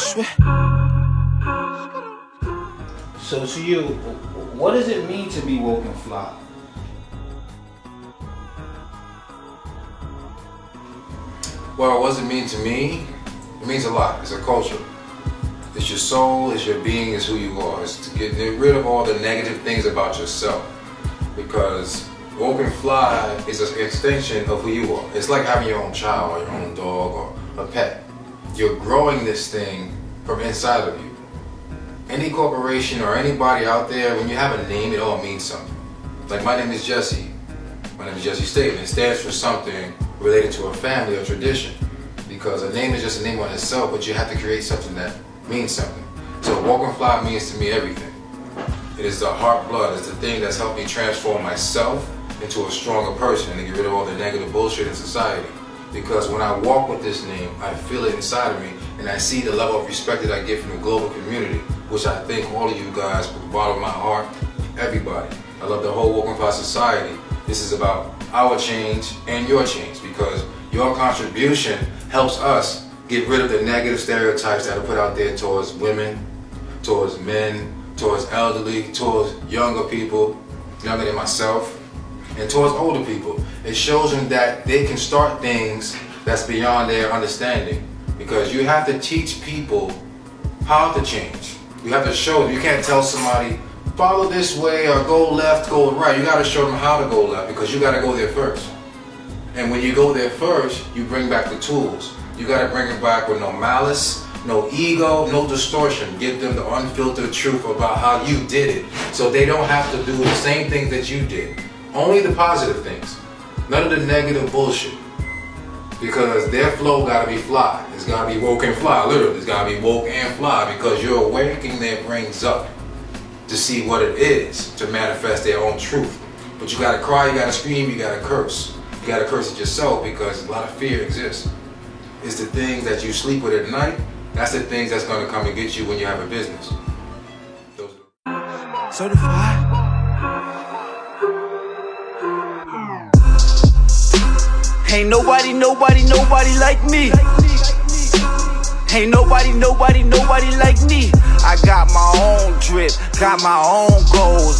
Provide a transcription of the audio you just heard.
sweat. So to you, what does it mean to be woke and fly? Well, what does it mean to me? It means a lot. It's a culture. It's your soul, it's your being, it's who you are. It's to get rid of all the negative things about yourself. Because woke and fly is an extension of who you are. It's like having your own child or your own dog or a pet. You're growing this thing from inside of you. Any corporation or anybody out there, when you have a name, it all means something. Like my name is Jesse. My name is Jesse Staten. It stands for something related to a family or tradition. Because a name is just a name on itself, but you have to create something that means something. So and Fly means to me everything. It is the heart blood. It's the thing that's helped me transform myself into a stronger person and get rid of all the negative bullshit in society. Because when I walk with this name, I feel it inside of me and I see the level of respect that I get from the global community, which I thank all of you guys from the bottom of my heart, everybody. I love the whole and Fly society. This is about our change and your change because your contribution helps us get rid of the negative stereotypes that are put out there towards women, towards men, towards elderly, towards younger people, younger than myself, and towards older people. It shows them that they can start things that's beyond their understanding because you have to teach people how to change. You have to show them. You can't tell somebody, follow this way or go left, go right. You got to show them how to go left because you got to go there first. And when you go there first, you bring back the tools. You got to bring it back with no malice, no ego, no distortion. Give them the unfiltered truth about how you did it so they don't have to do the same things that you did. Only the positive things. None of the negative bullshit. Because their flow gotta be fly. It's gotta be woke and fly, literally. It's gotta be woke and fly because you're waking their brains up to see what it is to manifest their own truth. But you gotta cry, you gotta scream, you gotta curse. You gotta curse at yourself because a lot of fear exists. It's the things that you sleep with at night, that's the things that's gonna come and get you when you have a business. Those Certified. Ain't nobody, nobody, nobody like me. Ain't nobody, nobody, nobody like me. I got my own drip, got my own goals.